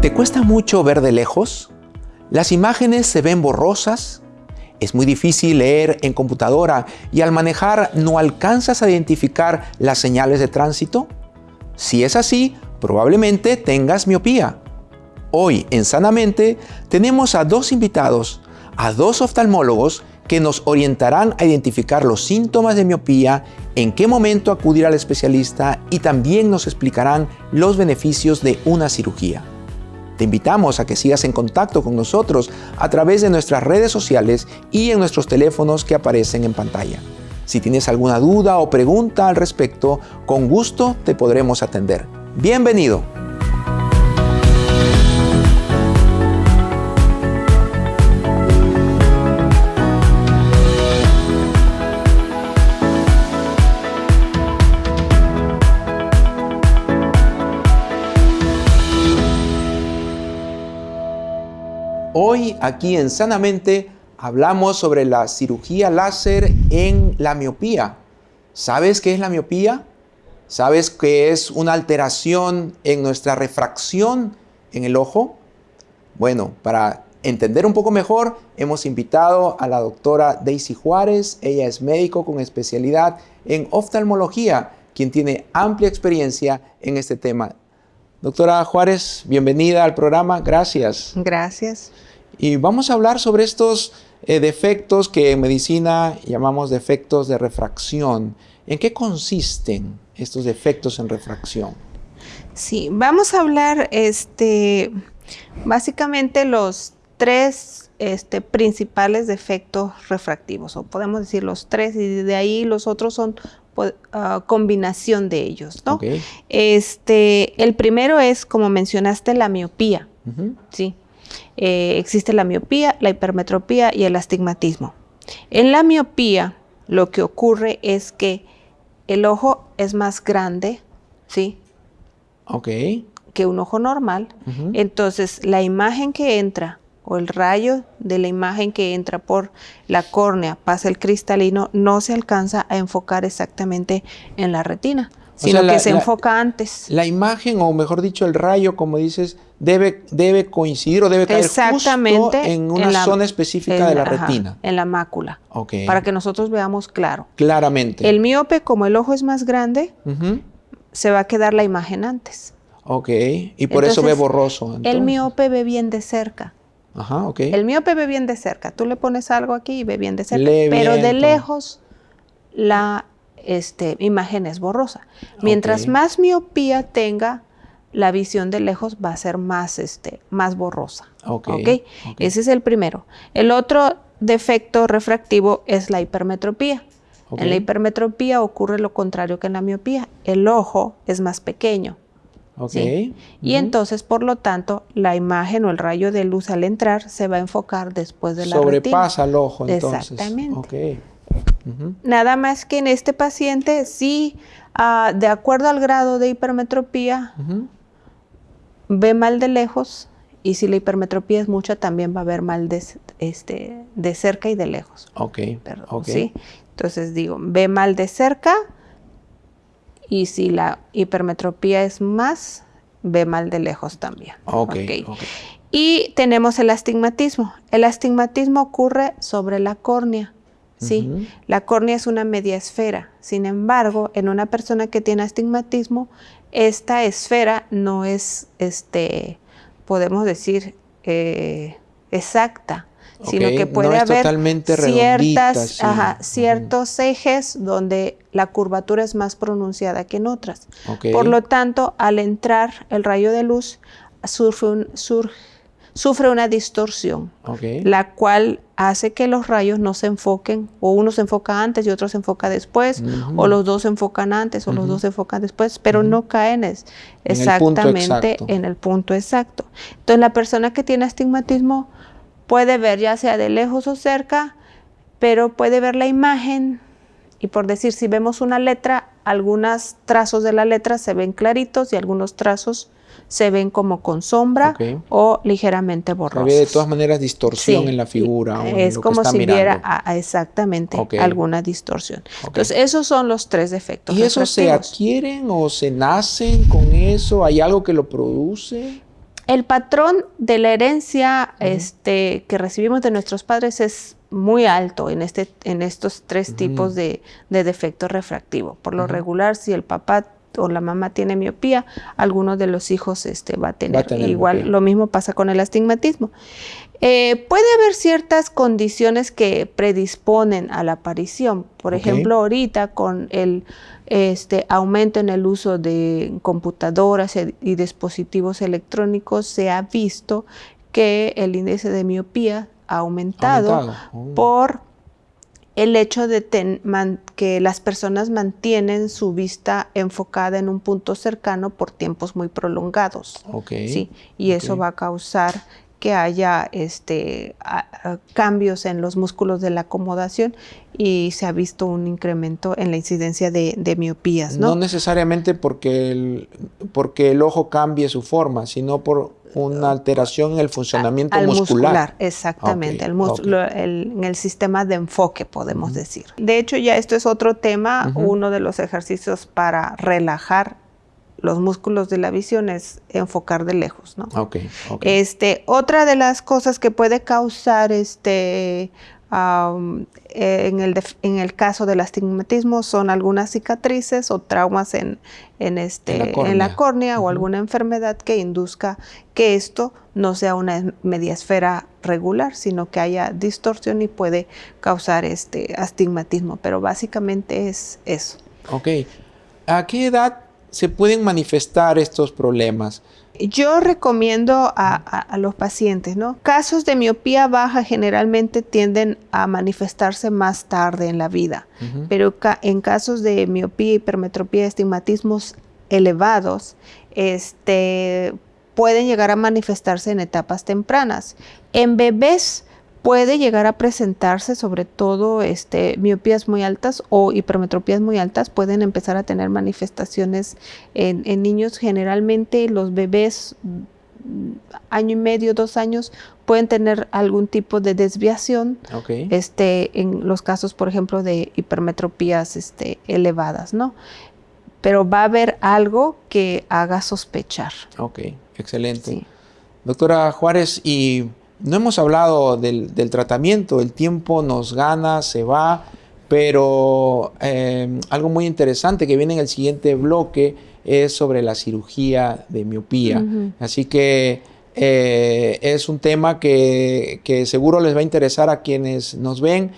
¿Te cuesta mucho ver de lejos? ¿Las imágenes se ven borrosas? ¿Es muy difícil leer en computadora y al manejar no alcanzas a identificar las señales de tránsito? Si es así, probablemente tengas miopía. Hoy en Sanamente tenemos a dos invitados, a dos oftalmólogos que nos orientarán a identificar los síntomas de miopía, en qué momento acudir al especialista y también nos explicarán los beneficios de una cirugía. Te invitamos a que sigas en contacto con nosotros a través de nuestras redes sociales y en nuestros teléfonos que aparecen en pantalla. Si tienes alguna duda o pregunta al respecto, con gusto te podremos atender. Bienvenido. Hoy aquí en Sanamente hablamos sobre la cirugía láser en la miopía. ¿Sabes qué es la miopía? ¿Sabes qué es una alteración en nuestra refracción en el ojo? Bueno, para entender un poco mejor, hemos invitado a la doctora Daisy Juárez. Ella es médico con especialidad en oftalmología, quien tiene amplia experiencia en este tema. Doctora Juárez, bienvenida al programa. Gracias. Gracias. Y vamos a hablar sobre estos eh, defectos que en medicina llamamos defectos de refracción. ¿En qué consisten estos defectos en refracción? Sí, vamos a hablar este, básicamente los tres este, principales defectos refractivos, o podemos decir los tres, y de ahí los otros son uh, combinación de ellos, ¿no? Este, el primero es, como mencionaste, la miopía, ¿sí? Eh, existe la miopía, la hipermetropía y el astigmatismo. En la miopía lo que ocurre es que el ojo es más grande, ¿sí? Ok. Que un ojo normal. Entonces la imagen que entra o el rayo de la imagen que entra por la córnea, pasa el cristalino, no se alcanza a enfocar exactamente en la retina sino que se enfoca antes. La imagen, o mejor dicho, el rayo, como dices, debe, debe coincidir o debe caer justo en una zona específica de la retina. En la mácula. Okay. Para que nosotros veamos claro. Claramente. El miope, como el ojo es más grande, se va a quedar la imagen antes. Ok, y por eso ve borroso. El miope ve bien de cerca. Ajá, ok. El miope ve bien de cerca. Tú le pones algo aquí y ve bien de cerca. pero de lejos, la este, imagen es borrosa. Mientras más miopía tenga, la visión de lejos va a ser más, este, más borrosa. Okay. Ese es el primero. El otro defecto refractivo es la hipermetropía. En la hipermetropía ocurre lo contrario que en la miopía. El ojo es más pequeño. Y entonces, por lo tanto, la imagen o el rayo de luz al entrar se va a enfocar después de la Sobrepasa el ojo, entonces. Exactamente. Nada más que en este paciente sí, ah, de acuerdo al grado de hipermetropía, ve mal de lejos y si la hipermetropía es mucha, también va a ver mal de, este, de cerca y de lejos. Ok. ¿sí? Entonces digo, ve mal de cerca y si la hipermetropía es más, ve mal de lejos también. Ok. Y tenemos el astigmatismo. El astigmatismo ocurre sobre la córnea. ¿Sí? La córnea es una media esfera. Sin embargo, en una persona que tiene astigmatismo, esta esfera no es, este, podemos decir, eh, exacta, sino que puede haber ciertas, ciertos ejes donde la curvatura es más pronunciada que en otras. Por lo tanto, al entrar el rayo de luz, surge, surge sufre una distorsión, la cual hace que los rayos no se enfoquen, o uno se enfoca antes y otro se enfoca después, o los dos se enfocan antes o los dos se enfocan después, pero no caen exactamente en el punto exacto. Entonces la persona que tiene astigmatismo puede ver ya sea de lejos o cerca, pero puede ver la imagen Y por decir, si vemos una letra, algunos trazos de la letra se ven claritos y algunos trazos se ven como con sombra o ligeramente borrosos. Había de todas maneras distorsión en la figura. es como si viera exactamente alguna distorsión. Entonces, esos son los tres defectos. ¿Y esos se adquieren o se nacen con eso? ¿Hay algo que lo produce? El patrón de la herencia este, que recibimos de nuestros padres es muy alto en, este, en estos tres tipos de, de defecto refractivo. Por lo regular, si el papá o la mamá tiene miopía, alguno de los hijos este, va a tener. Igual lo mismo pasa con el astigmatismo. Eh, puede haber ciertas condiciones que predisponen a la aparición. Por ejemplo, ahorita con el este, aumento en el uso de computadoras y dispositivos electrónicos se ha visto que el índice de miopía ha aumentado, oh. por el hecho de que las personas mantienen su vista enfocada en un punto cercano por tiempos muy prolongados. ¿sí? Y eso va a causar que haya este, cambios en los músculos de la acomodación y se ha visto un incremento en la incidencia de, miopías. ¿no? no necesariamente porque el, porque el ojo cambie su forma, sino por una alteración en el funcionamiento muscular. Exactamente, el en el sistema de enfoque, podemos decir. De hecho, ya esto es otro tema, uno de los ejercicios para relajar los músculos de la visión es enfocar de lejos, ¿no? Este, otra de las cosas que puede causar este en, el en, el caso del astigmatismo son algunas cicatrices o traumas en, en este, en la córnea, o alguna enfermedad que induzca que esto no sea una media esfera regular, sino que haya distorsión y puede causar este astigmatismo. Pero básicamente es eso. Ok. ¿A qué edad se pueden manifestar estos problemas? Yo recomiendo a, los pacientes, ¿no? Casos de miopía baja generalmente tienden a manifestarse más tarde en la vida, pero en casos de miopía, hipermetropía, estigmatismos elevados, este, pueden llegar a manifestarse en etapas tempranas. En bebés puede llegar a presentarse sobre todo este, miopías muy altas o hipermetropías muy altas, pueden empezar a tener manifestaciones en, niños. Generalmente los bebés mm, año y medio, dos años, pueden tener algún tipo de desviación este, en los casos, por ejemplo, de hipermetropías este, elevadas, ¿no? Pero va a haber algo que haga sospechar. Ok, excelente. Doctora Juárez, y no hemos hablado del, tratamiento, el tiempo nos gana, se va, pero eh, algo muy interesante que viene en el siguiente bloque es sobre la cirugía de miopía. Así que eh, es un tema que, que seguro les va a interesar a quienes nos ven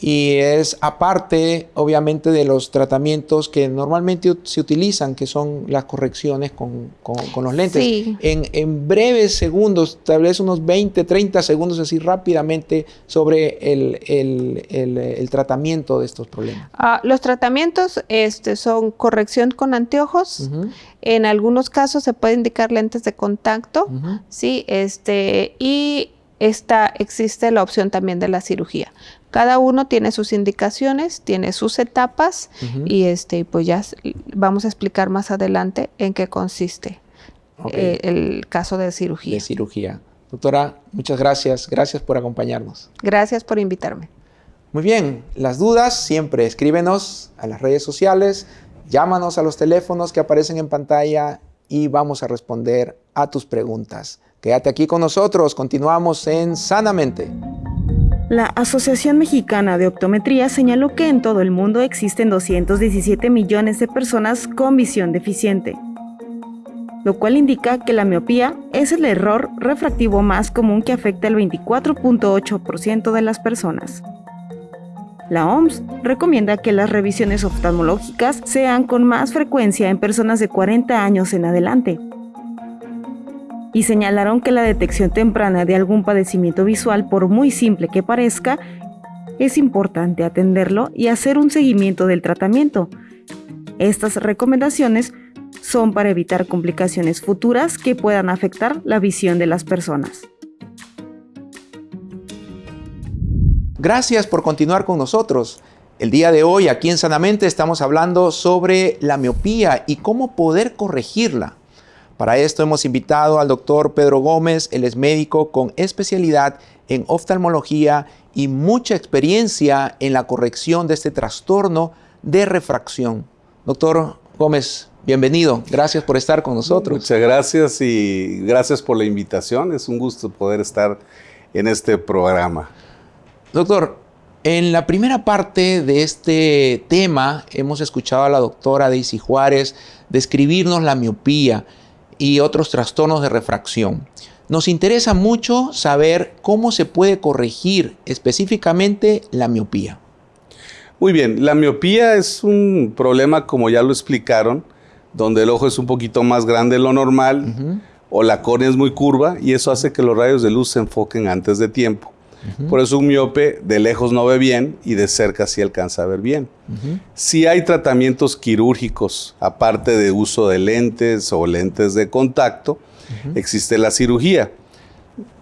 y es aparte, obviamente, de los tratamientos que normalmente se utilizan, que son las correcciones con, los lentes. En, en, breves segundos, tal vez unos 20, 30 segundos, así rápidamente, sobre el, tratamiento de estos problemas. Ah, los tratamientos este, son corrección con anteojos. En algunos casos se puede indicar lentes de contacto, ¿sí? este, y esta, existe la opción también de la cirugía. Cada uno tiene sus indicaciones, tiene sus etapas y este, pues ya vamos a explicar más adelante en qué consiste eh, el caso de cirugía. De cirugía. Doctora, muchas gracias. Gracias por acompañarnos. Gracias por invitarme. Muy bien, las dudas siempre escríbenos a las redes sociales, llámanos a los teléfonos que aparecen en pantalla y vamos a responder a tus preguntas. Quédate aquí con nosotros, continuamos en Sanamente. La Asociación Mexicana de Optometría señaló que en todo el mundo existen 217 millones de personas con visión deficiente, lo cual indica que la miopía es el error refractivo más común que afecta al 24.8% de las personas. La OMS recomienda que las revisiones oftalmológicas sean con más frecuencia en personas de 40 años en adelante, y señalaron que la detección temprana de algún padecimiento visual, por muy simple que parezca, es importante atenderlo y hacer un seguimiento del tratamiento. Estas recomendaciones son para evitar complicaciones futuras que puedan afectar la visión de las personas. Gracias por continuar con nosotros. El día de hoy aquí en Sanamente estamos hablando sobre la miopía y cómo poder corregirla. Para esto hemos invitado al doctor Pedro Gómez, él es médico con especialidad en oftalmología y mucha experiencia en la corrección de este trastorno de refracción. Doctor Gómez, bienvenido. Gracias por estar con nosotros. Muchas gracias y gracias por la invitación. Es un gusto poder estar en este programa. Doctor, en la primera parte de este tema hemos escuchado a la doctora Daisy Juárez describirnos la miopía y otros trastornos de refracción. Nos interesa mucho saber cómo se puede corregir específicamente la miopía. Muy bien, la miopía es un problema, como ya lo explicaron, donde el ojo es un poquito más grande de lo normal o la córnea es muy curva y eso hace que los rayos de luz se enfoquen antes de tiempo. Por eso un miope de lejos no ve bien y de cerca sí alcanza a ver bien. Si hay tratamientos quirúrgicos, aparte de uso de lentes o lentes de contacto, existe la cirugía.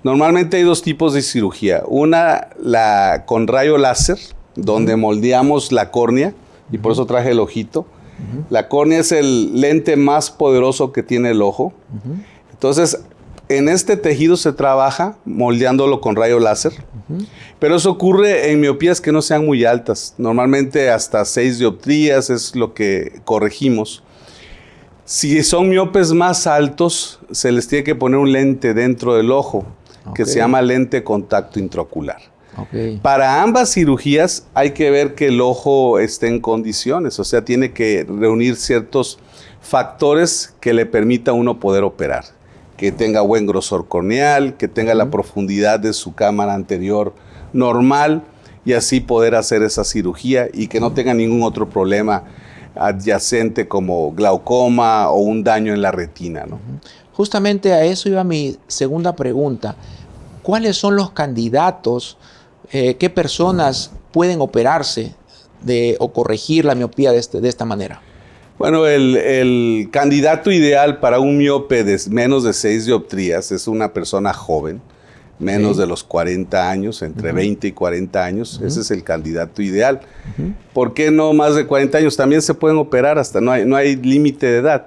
Normalmente hay dos tipos de cirugía. Una, la con rayo láser, donde moldeamos la córnea, y por eso traje el ojito. La córnea es el lente más poderoso que tiene el ojo. Entonces, en este tejido se trabaja moldeándolo con rayo láser, pero eso ocurre en miopías que no sean muy altas. Normalmente hasta 6 dioptrías es lo que corregimos. Si son miopes más altos, se les tiene que poner un lente dentro del ojo, que se llama lente contacto intraocular. Para ambas cirugías hay que ver que el ojo esté en condiciones, o sea, tiene que reunir ciertos factores que le permita a uno poder operar que tenga buen grosor corneal, que tenga la profundidad de su cámara anterior normal y así poder hacer esa cirugía y que no tenga ningún otro problema adyacente como glaucoma o un daño en la retina. ¿no? Justamente a eso iba mi segunda pregunta. ¿Cuáles son los candidatos? Eh, ¿Qué personas pueden operarse de, o corregir la miopía de, este, de esta manera? Bueno, el, candidato ideal para un miope de menos de 6 dioptrías es una persona joven, menos de los 40 años, entre 20 y 40 años. Ese es el candidato ideal. ¿Por qué no más de 40 años? También se pueden operar hasta, no hay, no hay límite de edad.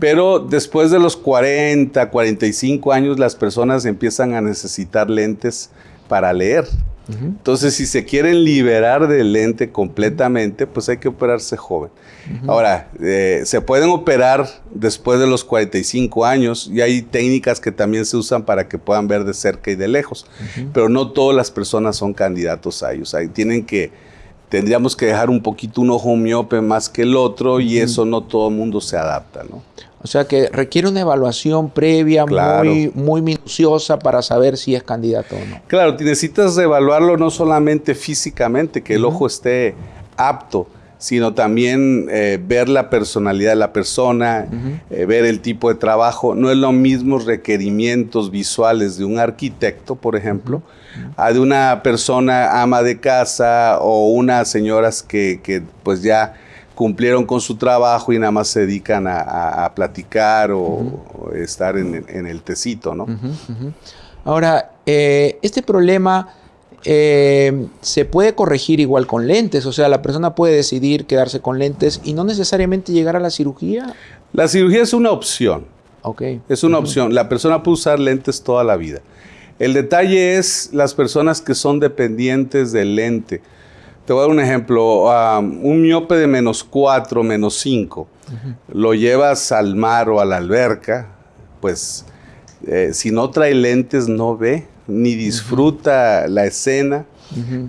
Pero después de los 40, 45 años, las personas empiezan a necesitar lentes para leer. Entonces, si se quieren liberar del lente completamente, pues hay que operarse joven. Ahora, eh, se pueden operar después de los 45 años y hay técnicas que también se usan para que puedan ver de cerca y de lejos, pero no todas las personas son candidatos a ellos. Ahí tienen que, tendríamos que dejar un poquito un ojo miope más que el otro y eso no todo el mundo se adapta, ¿no? O sea que requiere una evaluación previa muy, muy minuciosa para saber si es candidato o no. Claro, necesitas evaluarlo no solamente físicamente, que el ojo esté apto, sino también eh, ver la personalidad de la persona, eh, ver el tipo de trabajo. No es lo mismo requerimientos visuales de un arquitecto, por ejemplo, a de una persona ama de casa o unas señoras que, que pues ya cumplieron con su trabajo y nada más se dedican a, platicar o, estar en, el tecito, ¿no? Ahora, eh, este problema eh, se puede corregir igual con lentes, o sea, la persona puede decidir quedarse con lentes y no necesariamente llegar a la cirugía. La cirugía es una opción. Ok. Es una opción. La persona puede usar lentes toda la vida. El detalle es las personas que son dependientes del lente te voy a dar un ejemplo. un miope de menos 4, menos 5, lo llevas al mar o a la alberca, pues eh, si no trae lentes no ve, ni disfruta la escena.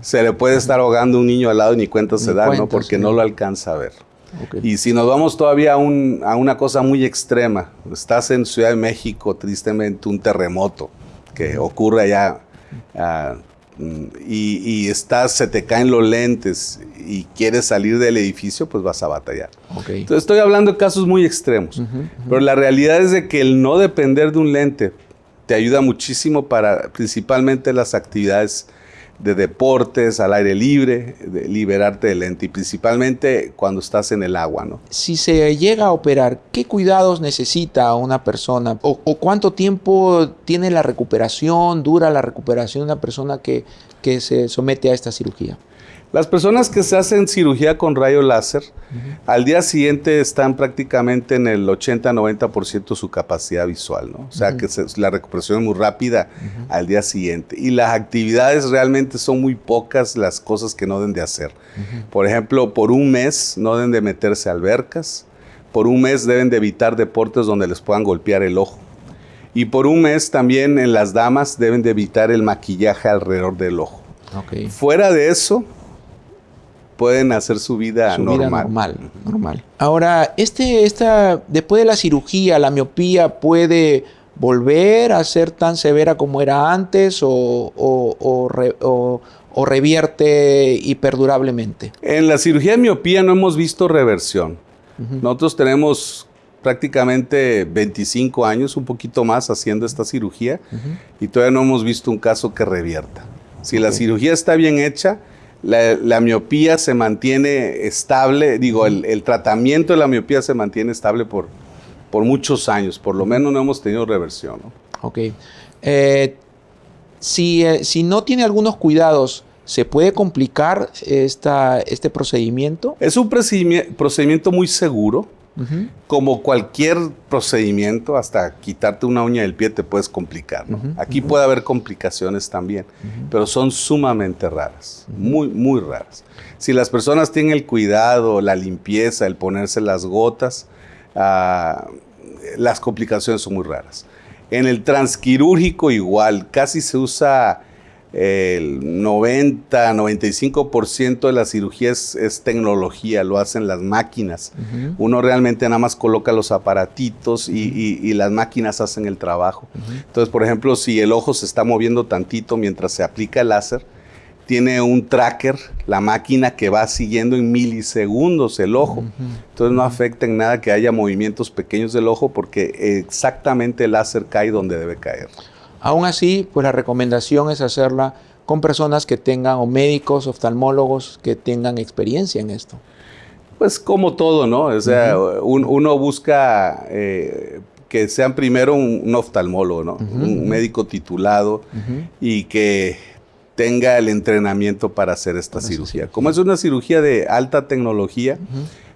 Se le puede estar ahogando un niño al lado y ni cuenta se da, ¿no? Porque no lo alcanza a ver. Y si nos vamos todavía a, una cosa muy extrema, estás en Ciudad de México, tristemente, un terremoto que ocurre allá y, estás, se te caen los lentes y quieres salir del edificio, pues vas a batallar. Entonces estoy hablando de casos muy extremos, pero la realidad es de que el no depender de un lente te ayuda muchísimo para principalmente las actividades de deportes, al aire libre, de liberarte del lente y principalmente cuando estás en el agua. ¿no? Si se llega a operar, ¿qué cuidados necesita una persona? ¿O, cuánto tiempo tiene la recuperación, dura la recuperación de una persona que, que se somete a esta cirugía? Las personas que se hacen cirugía con rayo láser, al día siguiente están prácticamente en el 80-90% de su capacidad visual, ¿no? O sea que la recuperación es muy rápida al día siguiente. Y las actividades realmente son muy pocas las cosas que no deben de hacer. Por ejemplo, por un mes no deben de meterse a albercas, por un mes deben de evitar deportes donde les puedan golpear el ojo. Y por un mes también en las damas deben de evitar el maquillaje alrededor del ojo. Fuera de eso, pueden hacer su vida normal. normal. Ahora, este, esta, después de la cirugía, la miopía puede volver a ser tan severa como era antes o, o, revierte y perdurablemente? En la cirugía de miopía no hemos visto reversión. Nosotros tenemos prácticamente 25 años, un poquito más, haciendo esta cirugía y todavía no hemos visto un caso que revierta. Si la cirugía está bien hecha, la, miopía se mantiene estable, digo, el, tratamiento de la miopía se mantiene estable por, por muchos años, por lo menos no hemos tenido reversión. Ok. Eh, si, eh, si, no tiene algunos cuidados, ¿se puede complicar esta, este procedimiento? Es un procedimiento muy seguro. Como cualquier procedimiento, hasta quitarte una uña del pie te puedes complicar. Aquí puede haber complicaciones también, pero son sumamente raras, muy, muy raras. Si las personas tienen el cuidado, la limpieza, el ponerse las gotas, ah, las complicaciones son muy raras. En el transquirúrgico igual, casi se usa el 90, 95% de la cirugía es, tecnología, lo hacen las máquinas. Uno realmente nada más coloca los aparatitos y, las máquinas hacen el trabajo. Entonces, por ejemplo, si el ojo se está moviendo tantito mientras se aplica el láser, tiene un tracker, la máquina que va siguiendo en milisegundos el ojo. Entonces no afecta en nada que haya movimientos pequeños del ojo porque exactamente el láser cae donde debe caer. Aún así, pues la recomendación es hacerla con personas que tengan, o médicos, oftalmólogos, que tengan experiencia en esto. Pues como todo, ¿no? O sea, uno busca eh, que sean primero un, oftalmólogo, ¿no? un médico titulado y que tenga el entrenamiento para hacer esta cirugía. Como es una cirugía de alta tecnología,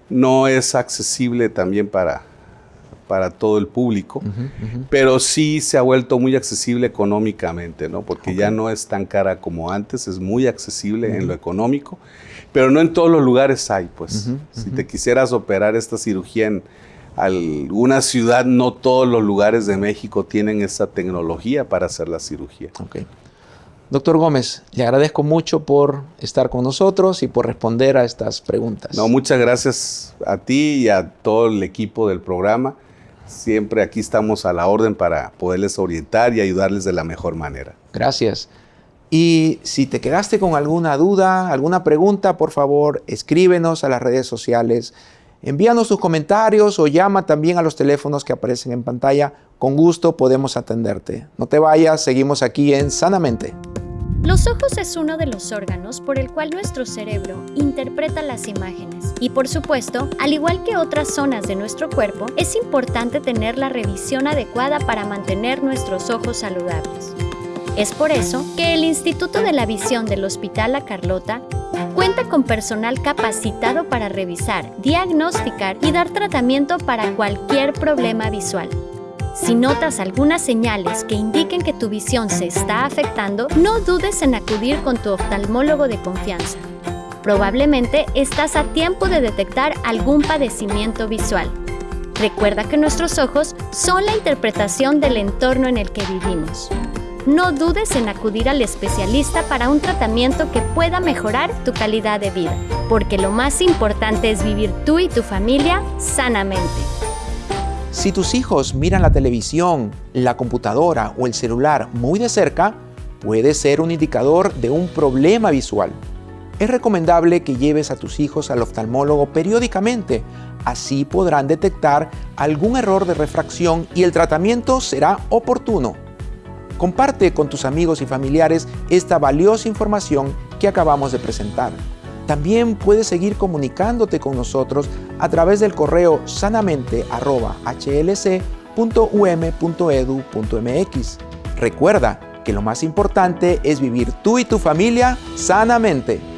no es accesible también para, para todo el público, pero sí se ha vuelto muy accesible económicamente, ¿no? Porque ya no es tan cara como antes, es muy accesible en lo económico, pero no en todos los lugares hay, pues. Si te quisieras operar esta cirugía en alguna ciudad, no todos los lugares de México tienen esa tecnología para hacer la cirugía. Doctor Gómez, le agradezco mucho por estar con nosotros y por responder a estas preguntas. No, muchas gracias a ti y a todo el equipo del programa. Siempre aquí estamos a la orden para poderles orientar y ayudarles de la mejor manera. Gracias. Y si te quedaste con alguna duda, alguna pregunta, por favor, escríbenos a las redes sociales, envíanos tus comentarios o llama también a los teléfonos que aparecen en pantalla. Con gusto podemos atenderte. No te vayas, seguimos aquí en Sanamente. Los ojos es uno de los órganos por el cual nuestro cerebro interpreta las imágenes. Y por supuesto, al igual que otras zonas de nuestro cuerpo, es importante tener la revisión adecuada para mantener nuestros ojos saludables. Es por eso que el Instituto de la Visión del Hospital La Carlota cuenta con personal capacitado para revisar, diagnosticar y dar tratamiento para cualquier problema visual. Si notas algunas señales que indiquen que tu visión se está afectando, no dudes en acudir con tu oftalmólogo de confianza. Probablemente estás a tiempo de detectar algún padecimiento visual. Recuerda que nuestros ojos son la interpretación del entorno en el que vivimos. No dudes en acudir al especialista para un tratamiento que pueda mejorar tu calidad de vida, porque lo más importante es vivir tú y tu familia sanamente. Si tus hijos miran la televisión, la computadora o el celular muy de cerca, puede ser un indicador de un problema visual. Es recomendable que lleves a tus hijos al oftalmólogo periódicamente, así podrán detectar algún error de refracción y el tratamiento será oportuno. Comparte con tus amigos y familiares esta valiosa información que acabamos de presentar. También puedes seguir comunicándote con nosotros a través del correo sanamente.hlc.um.edu.mx. Recuerda que lo más importante es vivir tú y tu familia sanamente.